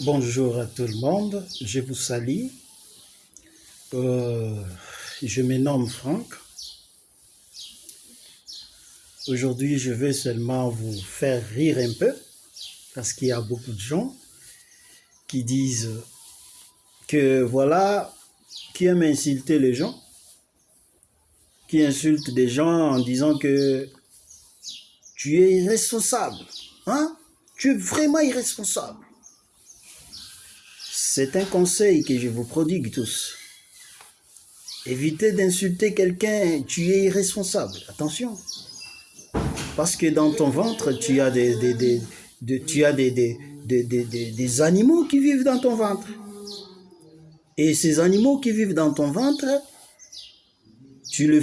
Bonjour à tout le monde, je vous salue. Euh, je me nomme Franck. Aujourd'hui, je vais seulement vous faire rire un peu parce qu'il y a beaucoup de gens qui disent que voilà, qui aiment insulter les gens, qui insultent des gens en disant que tu es irresponsable, hein? Tu es vraiment irresponsable. C'est un conseil que je vous prodigue tous. Évitez d'insulter quelqu'un, tu es irresponsable. Attention. Parce que dans ton ventre, tu as des, animaux qui vivent dans ton ventre. Et ces animaux qui vivent dans ton ventre, tu le,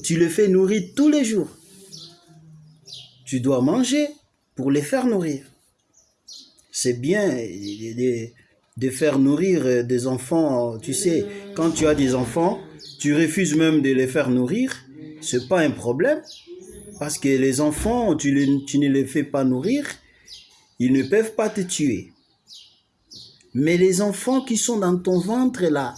tu fais nourrir tous les jours. Tu dois manger pour les faire nourrir. C'est bien de faire nourrir euh, des enfants. Tu sais, quand tu as des enfants, tu refuses même de les faire nourrir. C'est pas un problème. Parce que les enfants, tu, ne les fais pas nourrir, ils ne peuvent pas te tuer. Mais les enfants qui sont dans ton ventre là,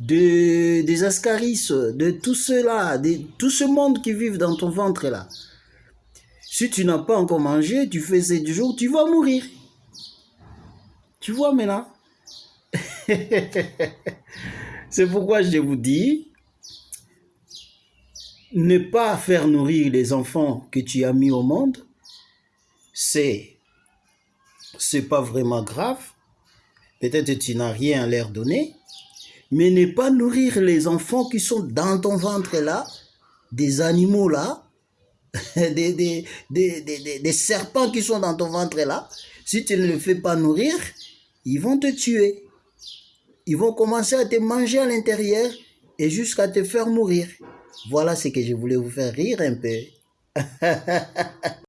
de, des ascaris, de tout cela, de tout ce monde qui vit dans ton ventre là, si tu n'as pas encore mangé, tu fais 7 jours, tu vas mourir. Tu vois maintenant? C'est pourquoi je vous dis, ne pas faire nourrir les enfants que tu as mis au monde, c'est c'est pas vraiment grave. Peut-être tu n'as rien à leur donner, mais ne pas nourrir les enfants qui sont dans ton ventre là, des animaux là, des, des, serpents qui sont dans ton ventre là, si tu ne les fais pas nourrir, ils vont te tuer. Ils vont commencer à te manger à l'intérieur et jusqu'à te faire mourir. Voilà ce que je voulais vous faire rire un peu.